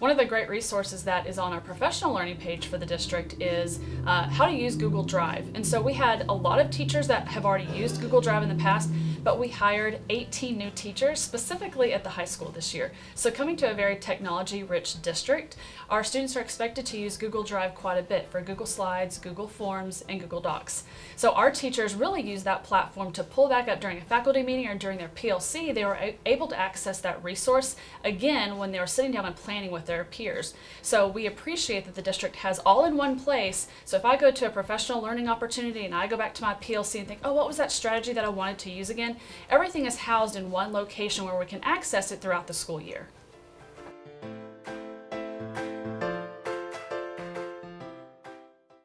One of the great resources that is on our professional learning page for the district is uh, how to use Google Drive. And so we had a lot of teachers that have already used Google Drive in the past, but we hired 18 new teachers specifically at the high school this year. So coming to a very technology rich district, our students are expected to use Google Drive quite a bit for Google Slides, Google Forms, and Google Docs. So our teachers really use that platform to pull back up during a faculty meeting or during their PLC. They were able to access that resource again when they were sitting down and planning with their peers. So we appreciate that the district has all in one place. So if I go to a professional learning opportunity and I go back to my PLC and think, oh, what was that strategy that I wanted to use again? Everything is housed in one location where we can access it throughout the school year.